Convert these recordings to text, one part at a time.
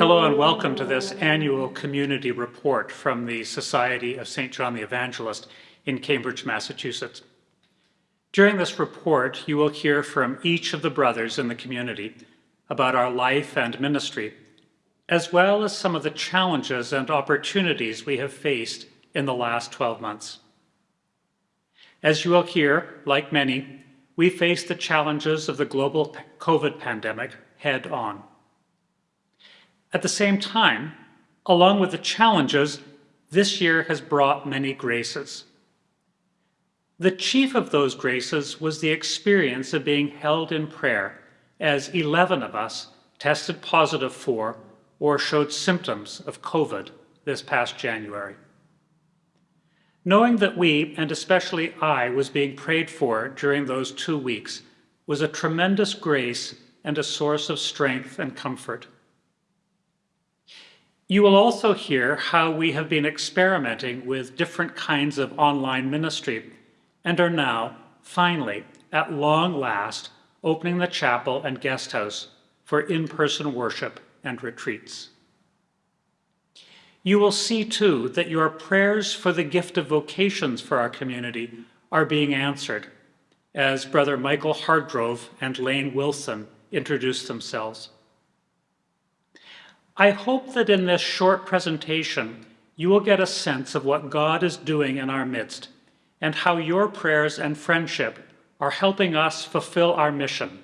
Hello and welcome to this annual community report from the Society of St. John the Evangelist in Cambridge, Massachusetts. During this report, you will hear from each of the brothers in the community about our life and ministry, as well as some of the challenges and opportunities we have faced in the last 12 months. As you will hear, like many, we face the challenges of the global COVID pandemic head on. At the same time, along with the challenges, this year has brought many graces. The chief of those graces was the experience of being held in prayer as 11 of us tested positive for or showed symptoms of COVID this past January. Knowing that we, and especially I, was being prayed for during those two weeks was a tremendous grace and a source of strength and comfort. You will also hear how we have been experimenting with different kinds of online ministry and are now, finally, at long last, opening the chapel and guest house for in-person worship and retreats. You will see too that your prayers for the gift of vocations for our community are being answered as Brother Michael Hardgrove and Lane Wilson introduce themselves. I hope that in this short presentation, you will get a sense of what God is doing in our midst and how your prayers and friendship are helping us fulfill our mission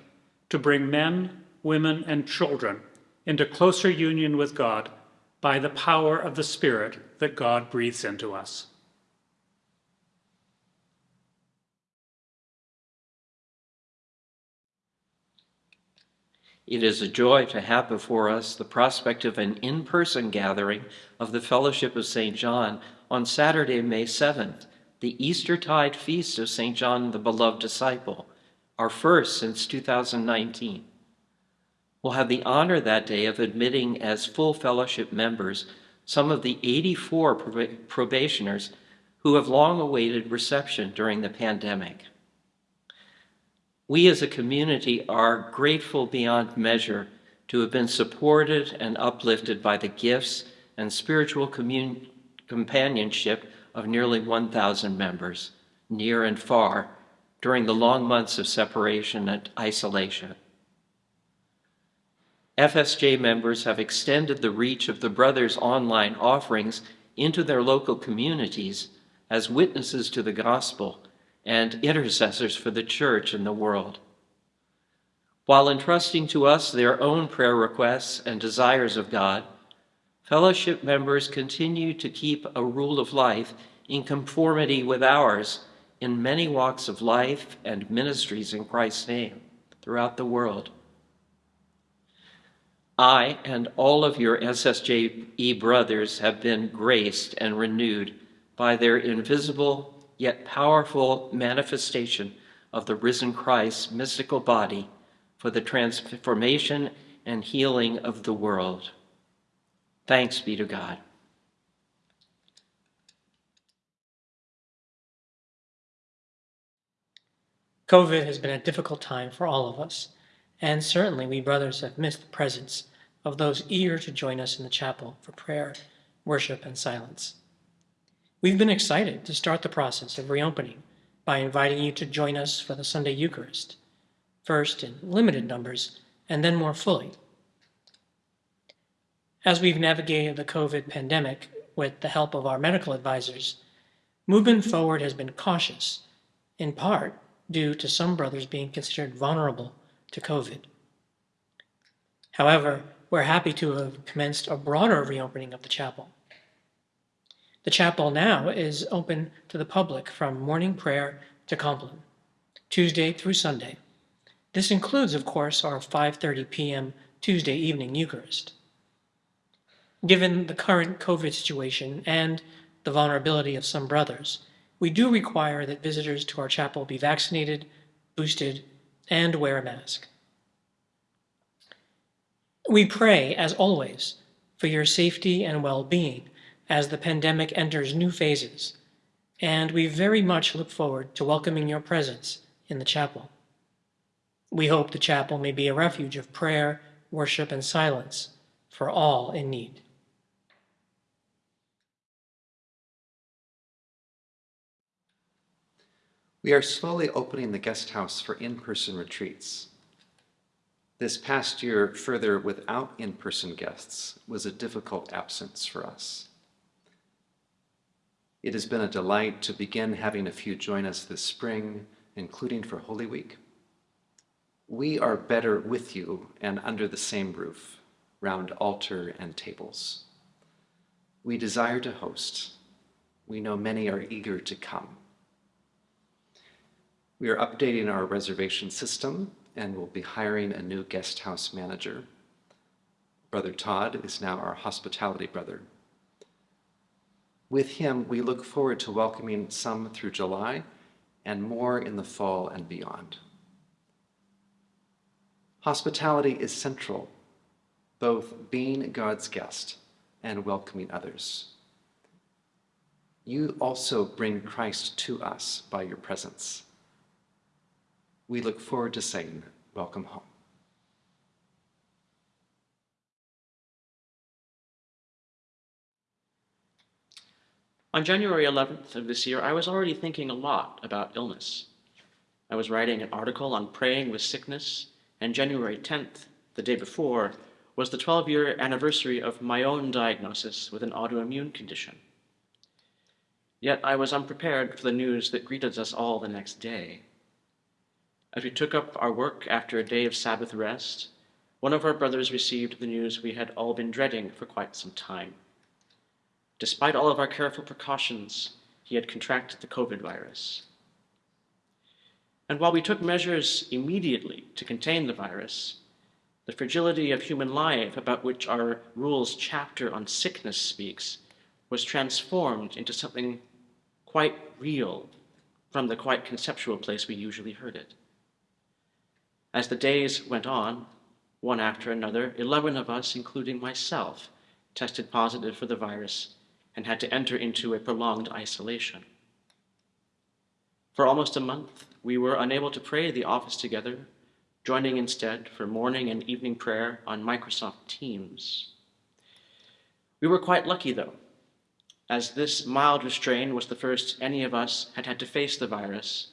to bring men, women, and children into closer union with God by the power of the Spirit that God breathes into us. It is a joy to have before us the prospect of an in-person gathering of the Fellowship of St. John on Saturday, May 7th, the Eastertide Feast of St. John the Beloved Disciple, our first since 2019. We'll have the honor that day of admitting as full fellowship members some of the 84 probationers who have long awaited reception during the pandemic. We as a community are grateful beyond measure to have been supported and uplifted by the gifts and spiritual companionship of nearly 1,000 members, near and far, during the long months of separation and isolation. FSJ members have extended the reach of the Brothers' online offerings into their local communities as witnesses to the gospel and intercessors for the church and the world. While entrusting to us their own prayer requests and desires of God, fellowship members continue to keep a rule of life in conformity with ours in many walks of life and ministries in Christ's name throughout the world. I and all of your SSJE brothers have been graced and renewed by their invisible yet powerful manifestation of the risen Christ's mystical body for the transformation and healing of the world. Thanks be to God. COVID has been a difficult time for all of us, and certainly we brothers have missed the presence of those eager to join us in the chapel for prayer, worship, and silence. We've been excited to start the process of reopening by inviting you to join us for the Sunday Eucharist, first in limited numbers and then more fully. As we've navigated the COVID pandemic with the help of our medical advisors, movement forward has been cautious, in part due to some brothers being considered vulnerable to COVID. However, we're happy to have commenced a broader reopening of the chapel. The chapel now is open to the public from morning prayer to Compline, Tuesday through Sunday. This includes, of course, our 5.30 p.m. Tuesday evening Eucharist. Given the current COVID situation and the vulnerability of some brothers, we do require that visitors to our chapel be vaccinated, boosted, and wear a mask. We pray, as always, for your safety and well-being as the pandemic enters new phases, and we very much look forward to welcoming your presence in the chapel. We hope the chapel may be a refuge of prayer, worship, and silence for all in need. We are slowly opening the guest house for in-person retreats. This past year, further without in-person guests, was a difficult absence for us. It has been a delight to begin having a few join us this spring, including for Holy Week. We are better with you and under the same roof, round altar and tables. We desire to host. We know many are eager to come. We are updating our reservation system and will be hiring a new guest house manager. Brother Todd is now our hospitality brother. With him, we look forward to welcoming some through July and more in the fall and beyond. Hospitality is central, both being God's guest and welcoming others. You also bring Christ to us by your presence. We look forward to saying, Welcome home. On January 11th of this year, I was already thinking a lot about illness. I was writing an article on praying with sickness, and January 10th, the day before, was the 12 year anniversary of my own diagnosis with an autoimmune condition. Yet I was unprepared for the news that greeted us all the next day. As we took up our work after a day of Sabbath rest, one of our brothers received the news we had all been dreading for quite some time. Despite all of our careful precautions, he had contracted the COVID virus. And while we took measures immediately to contain the virus, the fragility of human life about which our rules chapter on sickness speaks was transformed into something quite real from the quite conceptual place we usually heard it. As the days went on, one after another, 11 of us, including myself, tested positive for the virus and had to enter into a prolonged isolation. For almost a month, we were unable to pray the office together, joining instead for morning and evening prayer on Microsoft Teams. We were quite lucky, though, as this mild restraint was the first any of us had had to face the virus,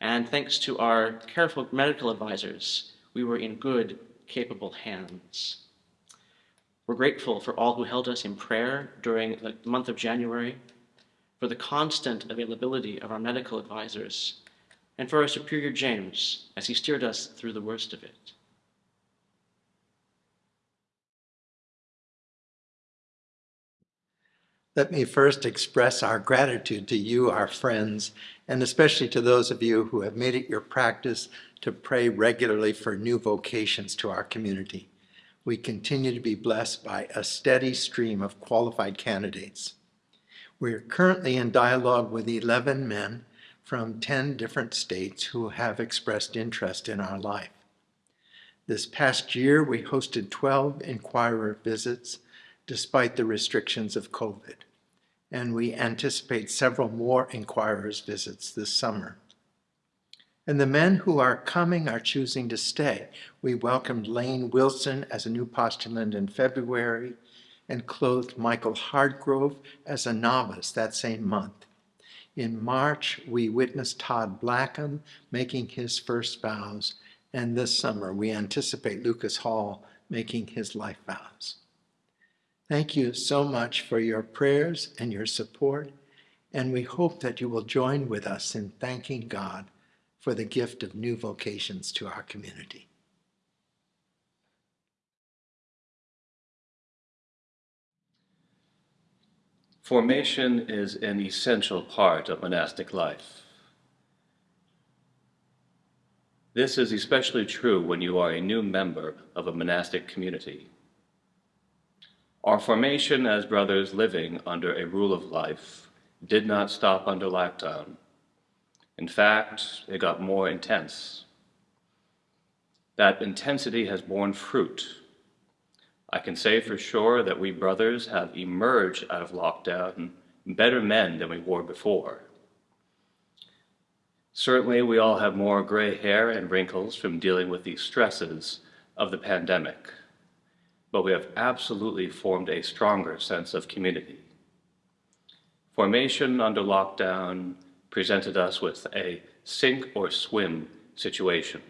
and thanks to our careful medical advisors, we were in good, capable hands. We're grateful for all who held us in prayer during the month of January, for the constant availability of our medical advisors, and for our Superior James as he steered us through the worst of it. Let me first express our gratitude to you, our friends, and especially to those of you who have made it your practice to pray regularly for new vocations to our community we continue to be blessed by a steady stream of qualified candidates. We are currently in dialogue with 11 men from 10 different states who have expressed interest in our life. This past year, we hosted 12 inquirer visits despite the restrictions of COVID, and we anticipate several more inquirers visits this summer. And the men who are coming are choosing to stay. We welcomed Lane Wilson as a new postulant in February and clothed Michael Hardgrove as a novice that same month. In March, we witnessed Todd Blackham making his first vows, and this summer we anticipate Lucas Hall making his life vows. Thank you so much for your prayers and your support, and we hope that you will join with us in thanking God for the gift of new vocations to our community. Formation is an essential part of monastic life. This is especially true when you are a new member of a monastic community. Our formation as brothers living under a rule of life did not stop under lockdown. In fact, it got more intense. That intensity has borne fruit. I can say for sure that we brothers have emerged out of lockdown better men than we were before. Certainly, we all have more gray hair and wrinkles from dealing with the stresses of the pandemic, but we have absolutely formed a stronger sense of community. Formation under lockdown presented us with a sink or swim situation.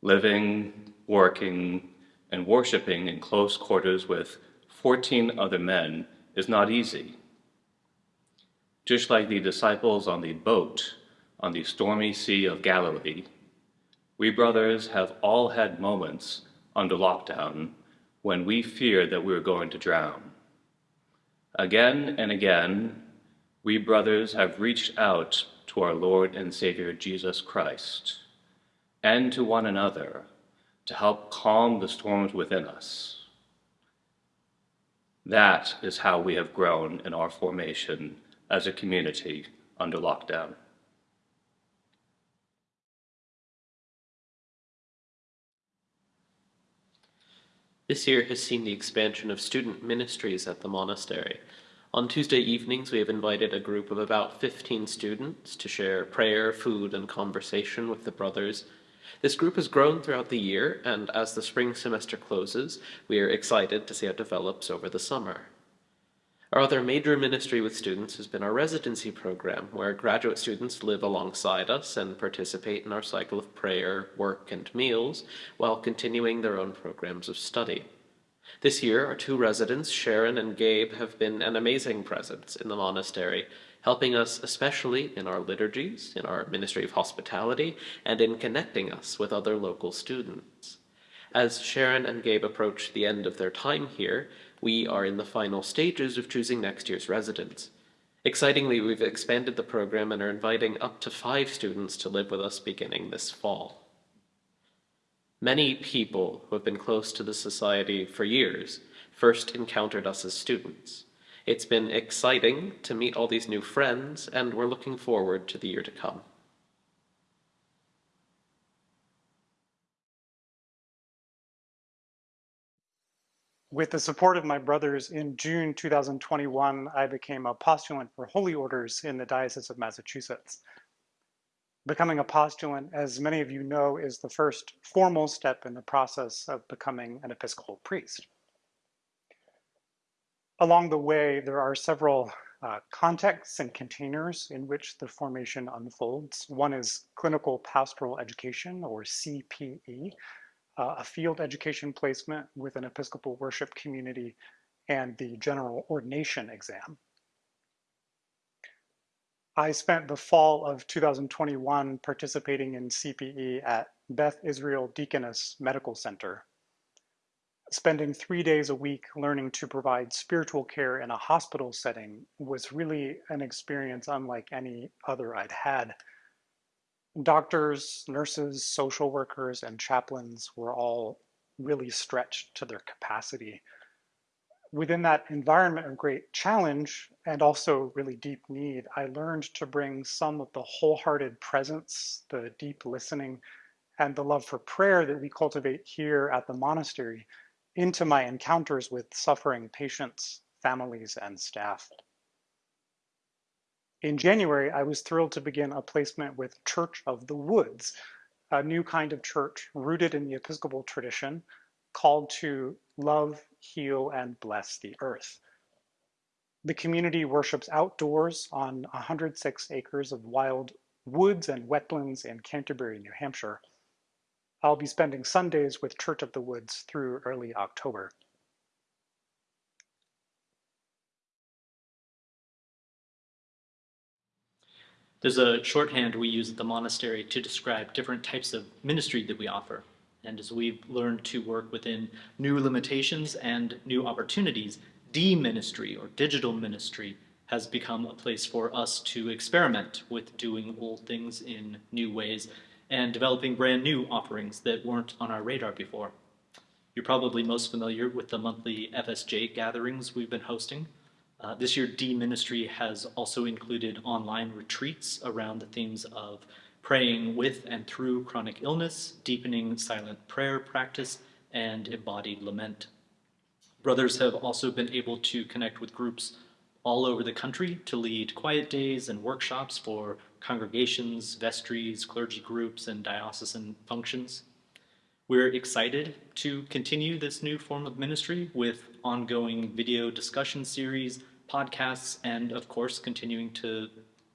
Living, working, and worshiping in close quarters with 14 other men is not easy. Just like the disciples on the boat on the stormy Sea of Galilee, we brothers have all had moments under lockdown when we feared that we were going to drown. Again and again, we brothers have reached out to our Lord and Savior Jesus Christ and to one another to help calm the storms within us. That is how we have grown in our formation as a community under lockdown. This year has seen the expansion of student ministries at the monastery. On Tuesday evenings, we have invited a group of about 15 students to share prayer, food, and conversation with the brothers. This group has grown throughout the year, and as the spring semester closes, we are excited to see how it develops over the summer. Our other major ministry with students has been our residency program, where graduate students live alongside us and participate in our cycle of prayer, work, and meals while continuing their own programs of study. This year, our two residents, Sharon and Gabe, have been an amazing presence in the monastery, helping us especially in our liturgies, in our ministry of hospitality, and in connecting us with other local students. As Sharon and Gabe approach the end of their time here, we are in the final stages of choosing next year's residents. Excitingly, we've expanded the program and are inviting up to five students to live with us beginning this fall. Many people who have been close to the Society for years first encountered us as students. It's been exciting to meet all these new friends, and we're looking forward to the year to come. With the support of my brothers, in June 2021, I became a postulant for holy orders in the Diocese of Massachusetts. Becoming a postulant, as many of you know, is the first formal step in the process of becoming an Episcopal priest. Along the way, there are several uh, contexts and containers in which the formation unfolds. One is clinical pastoral education, or CPE, uh, a field education placement with an Episcopal worship community, and the general ordination exam. I spent the fall of 2021 participating in CPE at Beth Israel Deaconess Medical Center, spending three days a week learning to provide spiritual care in a hospital setting was really an experience unlike any other I'd had doctors, nurses, social workers, and chaplains were all really stretched to their capacity. Within that environment of great challenge and also really deep need, I learned to bring some of the wholehearted presence, the deep listening, and the love for prayer that we cultivate here at the monastery into my encounters with suffering patients, families, and staff. In January, I was thrilled to begin a placement with Church of the Woods, a new kind of church rooted in the Episcopal tradition called to love, heal, and bless the earth. The community worships outdoors on 106 acres of wild woods and wetlands in Canterbury, New Hampshire. I'll be spending Sundays with Church of the Woods through early October. There's a shorthand we use at the monastery to describe different types of ministry that we offer. And as we've learned to work within new limitations and new opportunities, D-ministry or digital ministry has become a place for us to experiment with doing old things in new ways and developing brand new offerings that weren't on our radar before. You're probably most familiar with the monthly FSJ gatherings we've been hosting. Uh, this year, D Ministry has also included online retreats around the themes of praying with and through chronic illness, deepening silent prayer practice, and embodied lament. Brothers have also been able to connect with groups all over the country to lead quiet days and workshops for congregations, vestries, clergy groups, and diocesan functions. We're excited to continue this new form of ministry with ongoing video discussion series, podcasts, and of course, continuing to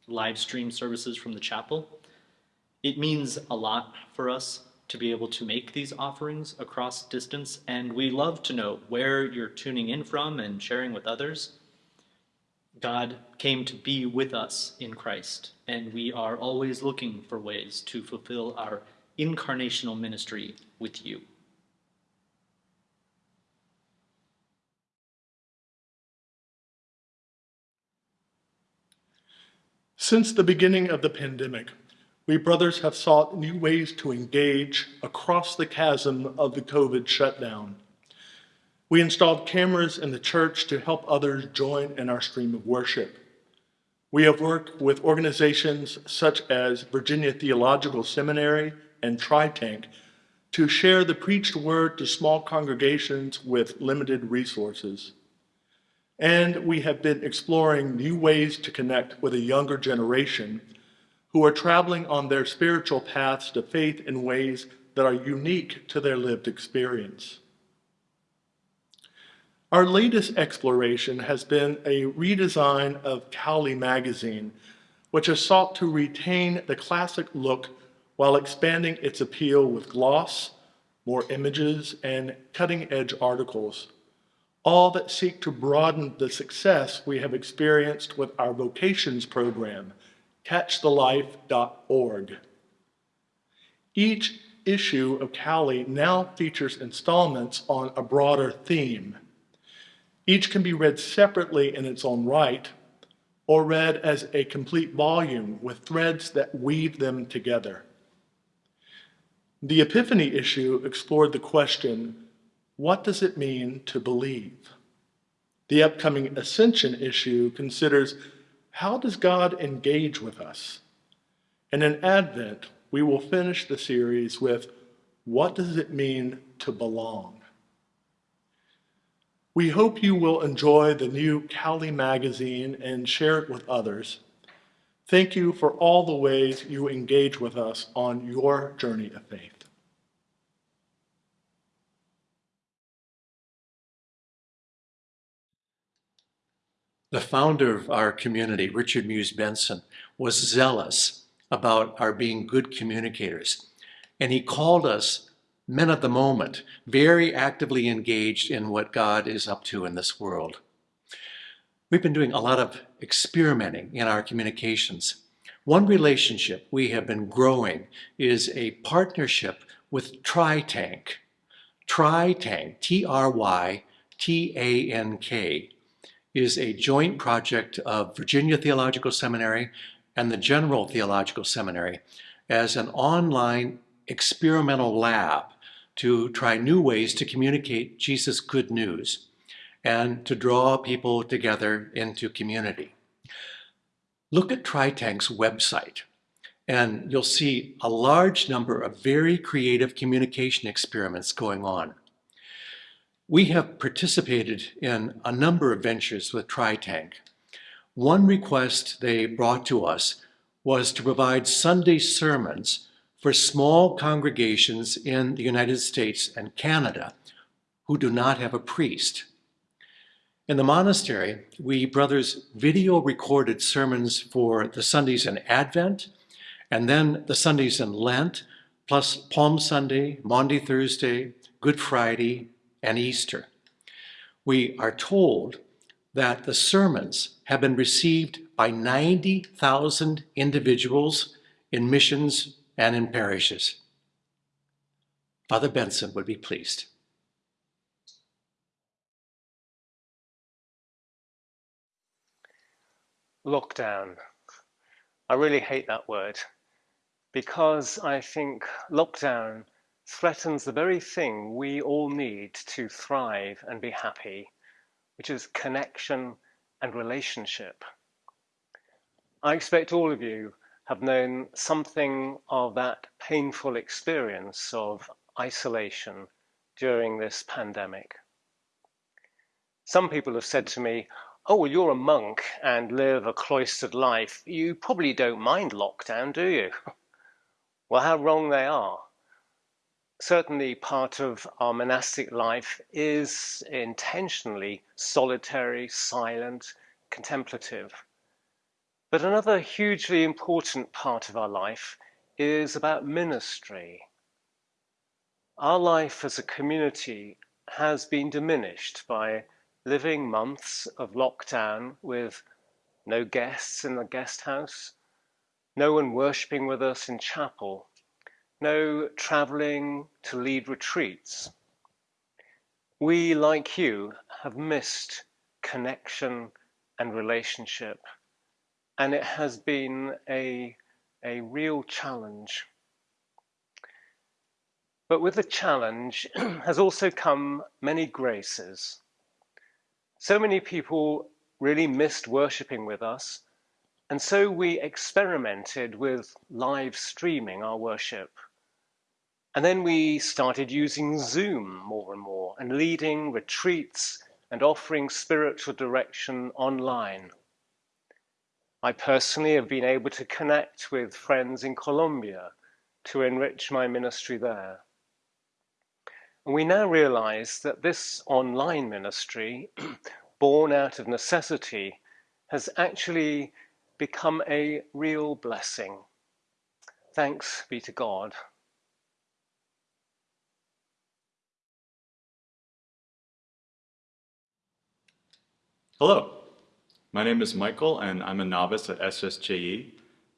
live stream services from the chapel. It means a lot for us to be able to make these offerings across distance, and we love to know where you're tuning in from and sharing with others. God came to be with us in Christ, and we are always looking for ways to fulfill our incarnational ministry with you. Since the beginning of the pandemic, we brothers have sought new ways to engage across the chasm of the COVID shutdown. We installed cameras in the church to help others join in our stream of worship. We have worked with organizations such as Virginia Theological Seminary and TryTank to share the preached word to small congregations with limited resources. And we have been exploring new ways to connect with a younger generation who are traveling on their spiritual paths to faith in ways that are unique to their lived experience. Our latest exploration has been a redesign of Cowley magazine, which has sought to retain the classic look while expanding its appeal with gloss, more images, and cutting-edge articles, all that seek to broaden the success we have experienced with our vocations program, catchthelife.org. Each issue of Cowley now features installments on a broader theme. Each can be read separately in its own right, or read as a complete volume with threads that weave them together. The Epiphany issue explored the question, what does it mean to believe? The upcoming Ascension issue considers how does God engage with us? And in Advent, we will finish the series with What does it mean to belong? We hope you will enjoy the new Cowley magazine and share it with others. Thank you for all the ways you engage with us on your journey of faith. The founder of our community, Richard Meux Benson, was zealous about our being good communicators. And he called us men of the moment, very actively engaged in what God is up to in this world. We've been doing a lot of experimenting in our communications. One relationship we have been growing is a partnership with TryTank. TryTank, T-R-Y-T-A-N-K, is a joint project of Virginia Theological Seminary and the General Theological Seminary as an online experimental lab to try new ways to communicate Jesus' good news and to draw people together into community. Look at TryTank's website and you'll see a large number of very creative communication experiments going on. We have participated in a number of ventures with TryTank. One request they brought to us was to provide Sunday sermons for small congregations in the United States and Canada who do not have a priest. In the monastery, we brothers video recorded sermons for the Sundays in Advent and then the Sundays in Lent, plus Palm Sunday, Maundy Thursday, Good Friday, and Easter. We are told that the sermons have been received by 90,000 individuals in missions and in parishes. Father Benson would be pleased. Lockdown. I really hate that word because I think lockdown threatens the very thing we all need to thrive and be happy, which is connection and relationship. I expect all of you have known something of that painful experience of isolation during this pandemic. Some people have said to me, oh, well, you're a monk and live a cloistered life. You probably don't mind lockdown, do you? well, how wrong they are. Certainly part of our monastic life is intentionally solitary, silent, contemplative. But another hugely important part of our life is about ministry. Our life as a community has been diminished by living months of lockdown with no guests in the guest house, no one worshipping with us in chapel, no traveling to lead retreats. We, like you, have missed connection and relationship, and it has been a, a real challenge. But with the challenge has also come many graces. So many people really missed worshipping with us, and so we experimented with live streaming our worship. And then we started using Zoom more and more and leading retreats and offering spiritual direction online. I personally have been able to connect with friends in Colombia to enrich my ministry there. We now realize that this online ministry, born out of necessity, has actually become a real blessing. Thanks be to God. Hello, my name is Michael and I'm a novice at SSJE.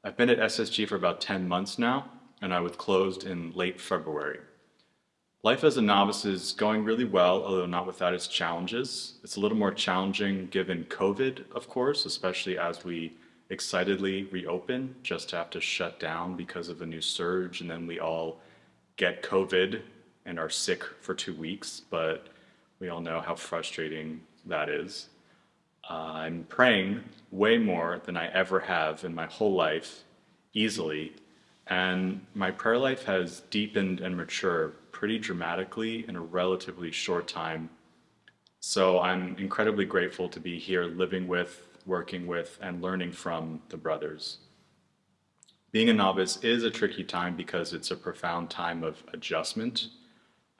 I've been at SSJE for about 10 months now and I was closed in late February. Life as a novice is going really well, although not without its challenges. It's a little more challenging given COVID, of course, especially as we excitedly reopen, just to have to shut down because of a new surge and then we all get COVID and are sick for two weeks, but we all know how frustrating that is. Uh, I'm praying way more than I ever have in my whole life, easily, and my prayer life has deepened and matured pretty dramatically in a relatively short time. So I'm incredibly grateful to be here living with, working with, and learning from the brothers. Being a novice is a tricky time because it's a profound time of adjustment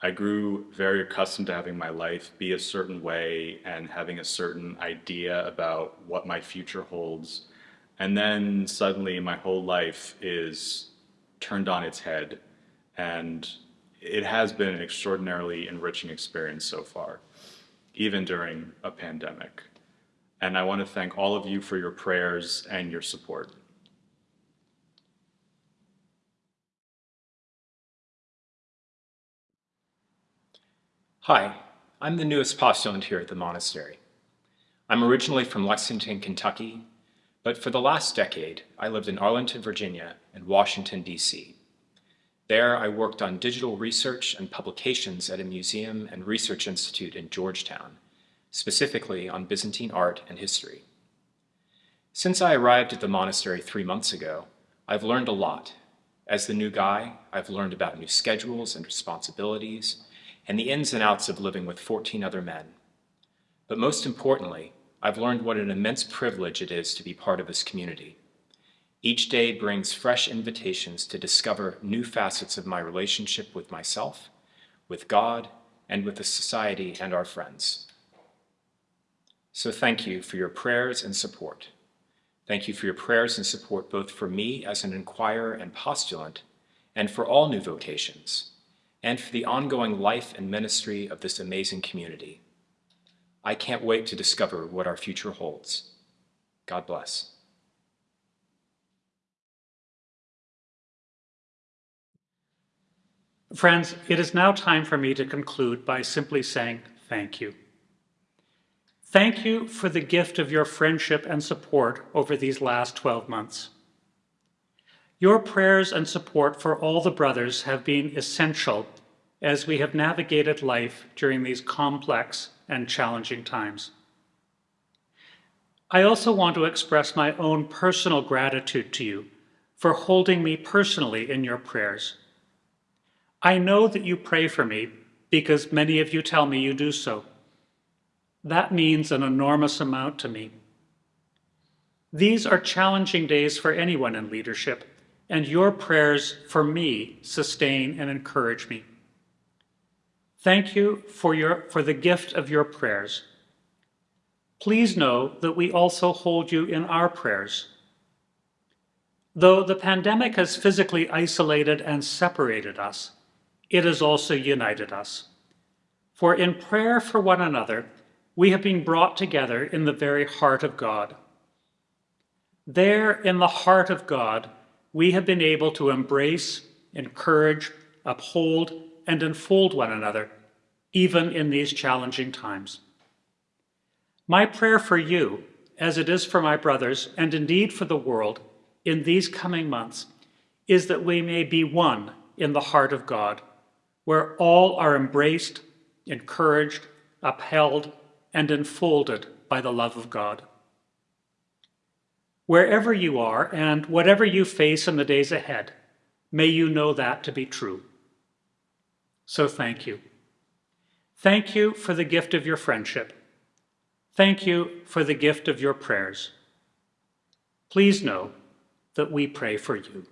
I grew very accustomed to having my life be a certain way and having a certain idea about what my future holds. And then suddenly my whole life is turned on its head. And it has been an extraordinarily enriching experience so far, even during a pandemic. And I want to thank all of you for your prayers and your support. Hi, I'm the newest postulant here at the monastery. I'm originally from Lexington, Kentucky, but for the last decade, I lived in Arlington, Virginia and Washington, D.C. There, I worked on digital research and publications at a museum and research institute in Georgetown, specifically on Byzantine art and history. Since I arrived at the monastery three months ago, I've learned a lot. As the new guy, I've learned about new schedules and responsibilities, and the ins and outs of living with 14 other men. But most importantly, I've learned what an immense privilege it is to be part of this community. Each day brings fresh invitations to discover new facets of my relationship with myself, with God, and with the society and our friends. So thank you for your prayers and support. Thank you for your prayers and support both for me as an inquirer and postulant, and for all new vocations, and for the ongoing life and ministry of this amazing community. I can't wait to discover what our future holds. God bless. Friends, it is now time for me to conclude by simply saying thank you. Thank you for the gift of your friendship and support over these last 12 months. Your prayers and support for all the brothers have been essential as we have navigated life during these complex and challenging times. I also want to express my own personal gratitude to you for holding me personally in your prayers. I know that you pray for me because many of you tell me you do so. That means an enormous amount to me. These are challenging days for anyone in leadership, and your prayers for me sustain and encourage me. Thank you for, your, for the gift of your prayers. Please know that we also hold you in our prayers. Though the pandemic has physically isolated and separated us, it has also united us. For in prayer for one another, we have been brought together in the very heart of God. There, in the heart of God, we have been able to embrace, encourage, uphold, and enfold one another, even in these challenging times. My prayer for you, as it is for my brothers, and indeed for the world, in these coming months, is that we may be one in the heart of God, where all are embraced, encouraged, upheld, and enfolded by the love of God. Wherever you are and whatever you face in the days ahead, may you know that to be true. So thank you. Thank you for the gift of your friendship. Thank you for the gift of your prayers. Please know that we pray for you.